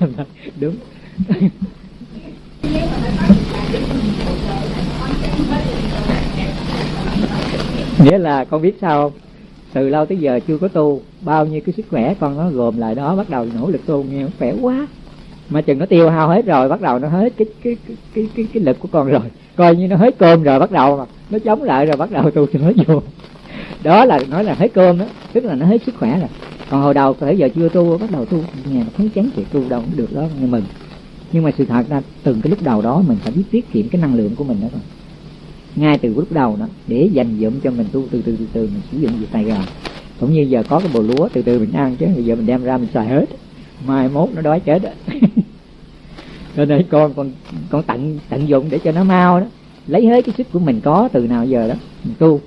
đúng. Nghĩa là con biết sao không? Từ lâu tới giờ chưa có tu bao nhiêu cái sức khỏe con nó gồm lại đó bắt đầu nỗ lực tu nghe khỏe quá. Mà chừng nó tiêu hao hết rồi bắt đầu nó hết cái cái cái cái cái, cái lực của con rồi. Coi như nó hết cơm rồi bắt đầu mà nó chống lại rồi bắt đầu tu cho nó vô. Đó là nói là hết cơm đó tức là nó hết sức khỏe rồi còn hồi đầu bây giờ chưa tu, bắt đầu tu nhà thấy chán chuyện tu đâu cũng được đó, nghe mừng. Nhưng mà sự thật ra từng cái lúc đầu đó mình phải biết tiết kiệm cái năng lượng của mình đó rồi ngay từ lúc đầu đó, để dành dụm cho mình tu, từ từ từ từ mình sử dụng việc này rồi cũng như giờ có cái bồ lúa, từ từ mình ăn chứ, bây giờ mình đem ra mình xài hết. Mai mốt nó đói chết đó cho nên con con con tận tận dụng để cho nó mau đó. Lấy hết cái sức của mình có từ nào giờ đó, mình tu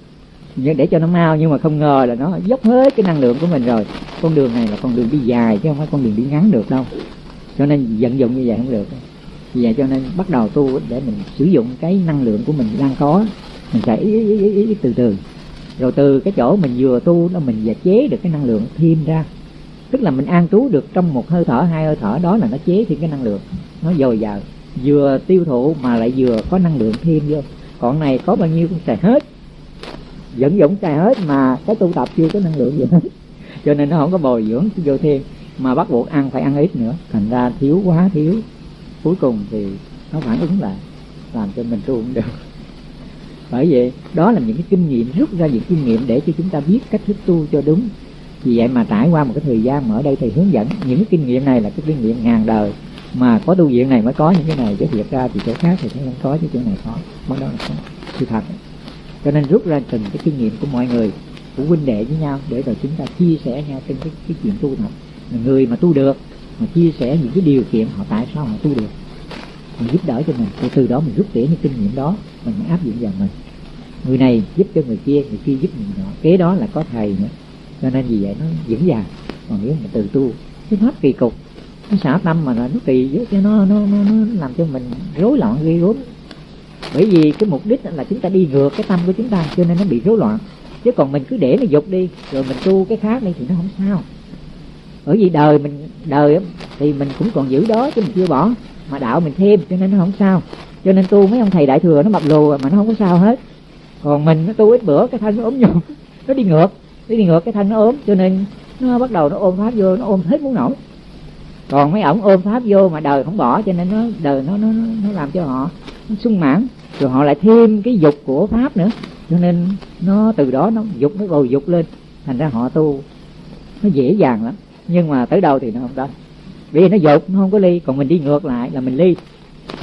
để cho nó mau nhưng mà không ngờ là nó dốc hết cái năng lượng của mình rồi. Con đường này là con đường đi dài chứ không phải con đường đi ngắn được đâu. Cho nên vận dụng như vậy không được. Vì vậy cho nên bắt đầu tu để mình sử dụng cái năng lượng của mình đang có. Mình sẽ ý, ý, ý, ý, từ từ. Rồi từ cái chỗ mình vừa tu đó mình và chế được cái năng lượng thêm ra. Tức là mình an trú được trong một hơi thở hai hơi thở đó là nó chế thêm cái năng lượng. Nó dồi dào. Vừa tiêu thụ mà lại vừa có năng lượng thêm vô. Còn này có bao nhiêu cũng xài hết dẫn dũng xài hết mà cái tu tập chưa có năng lượng gì hết. Cho nên nó không có bồi dưỡng vô thêm, mà bắt buộc ăn phải ăn ít nữa. Thành ra thiếu quá thiếu. Cuối cùng thì nó phản ứng lại, làm cho mình tu không được. Bởi vậy, đó là những cái kinh nghiệm, rút ra những kinh nghiệm để cho chúng ta biết cách thức tu cho đúng. Vì vậy mà trải qua một cái thời gian mà ở đây thầy hướng dẫn, những cái kinh nghiệm này là cái kinh nghiệm ngàn đời. Mà có tu viện này mới có những cái này, chứ thiệt ra thì chỗ khác thì không có, chứ chỗ này có. Bắt đó là có sự thật cho nên rút ra từng cái kinh nghiệm của mọi người của huynh đệ với nhau để rồi chúng ta chia sẻ nhau trên cái, cái chuyện tu tập người mà tu được mà chia sẻ những cái điều kiện họ tại sao họ tu được mình giúp đỡ cho mình. Thì từ đó mình rút tỉa những kinh nghiệm đó mình áp dụng vào mình. Người này giúp cho người kia người kia giúp người nọ. Kế đó là có thầy nữa. Cho nên vì vậy nó vững vàng còn nếu mà từ tu cái pháp kỳ cục. Nó xả tâm mà nó kỳ với nó, nó nó nó làm cho mình rối loạn gây rối bởi vì cái mục đích là chúng ta đi ngược cái tâm của chúng ta, cho nên nó bị rối loạn. Chứ còn mình cứ để nó dục đi, rồi mình tu cái khác đi thì nó không sao. Bởi vì đời mình, đời thì mình cũng còn giữ đó chứ mình chưa bỏ. Mà đạo mình thêm, cho nên nó không sao. Cho nên tu mấy ông thầy đại thừa nó mập lù mà nó không có sao hết. Còn mình nó tu ít bữa, cái thân nó ốm nhục. Nó đi ngược, nó đi ngược, cái thân nó ốm, cho nên nó bắt đầu nó ôm pháp vô, nó ôm hết muốn nổi còn mấy ổng ôm pháp vô mà đời không bỏ, cho nên nó, đời nó nó nó làm cho họ, nó sung mãn rồi họ lại thêm cái dục của pháp nữa. Cho nên nó, từ đó nó dục, nó bồi dục lên. Thành ra họ tu. Nó dễ dàng lắm. Nhưng mà tới đâu thì nó không đó vì nó dục, nó không có ly. Còn mình đi ngược lại là mình ly.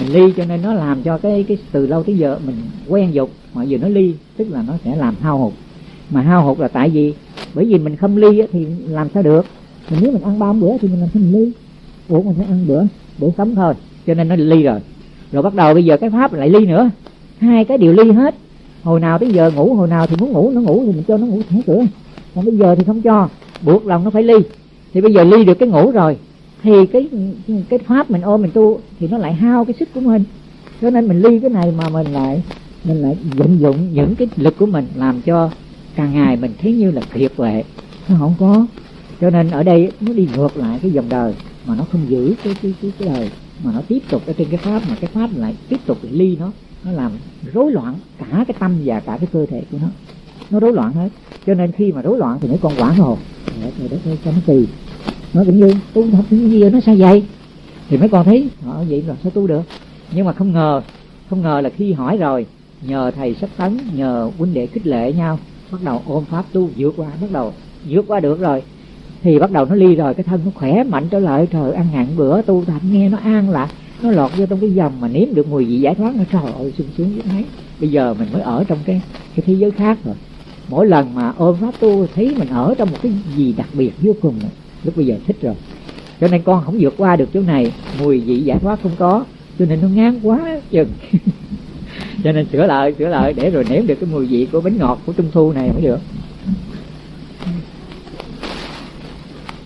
Mình ly cho nên nó làm cho cái cái từ lâu tới giờ mình quen dục. Mà giờ nó ly, tức là nó sẽ làm hao hụt. Mà hao hụt là tại vì, bởi vì mình không ly thì làm sao được? Mình nếu mình ăn ba bữa thì mình làm sao mình ly? Ủa, mình phải ăn bữa bữa sống thôi. Cho nên nó ly rồi rồi bắt đầu bây giờ cái pháp lại ly nữa. Hai cái đều ly hết. Hồi nào tới giờ ngủ hồi nào thì muốn ngủ nó ngủ thì mình cho nó ngủ thẻ cửa. Còn bây giờ thì không cho. Buộc lòng nó phải ly. Thì bây giờ ly được cái ngủ rồi. Thì cái cái pháp mình ôm mình tu thì nó lại hao cái sức của mình. Cho nên mình ly cái này mà mình lại mình lại vận dụng những cái lực của mình làm cho càng ngày mình thấy như là kiệt quệ nó không có. Cho nên ở đây nó đi ngược lại cái dòng đời mà nó không giữ cái cái cái, cái đời mà nó tiếp tục ở trên cái pháp mà cái pháp lại tiếp tục ly nó nó làm rối loạn cả cái tâm và cả cái cơ thể của nó. Nó rối loạn hết. Cho nên khi mà rối loạn thì mấy con quản hồn. Để đất ơi cho nó kỳ nó cũng như, tu học cái gì nó sao vậy? Thì mấy con thấy họ vậy là sao tu được? Nhưng mà không ngờ không ngờ là khi hỏi rồi, nhờ thầy sách tấn, nhờ huynh đệ khích lệ nhau, bắt đầu ôm pháp tu vượt qua, bắt đầu vượt qua được rồi thì bắt đầu nó ly rồi cái thân nó khỏe mạnh trở lại. Trời, ăn hạn bữa, tu tập, nghe nó an lạc, nó lọt vô trong cái dòng mà nếm được mùi vị giải thoát. Nó trời ơi, sung sướng như thấy bây giờ mình mới ở trong cái cái thế giới khác rồi. Mỗi lần mà ôm pháp tu thấy mình ở trong một cái gì đặc biệt vô cùng này. lúc bây giờ thích rồi. Cho nên con không vượt qua được chỗ này. Mùi vị giải thoát không có, cho nên nó ngán quá chừng. Cho nên sửa lại sửa lại, để rồi nếm được cái mùi vị của bánh ngọt của trung thu này mới được.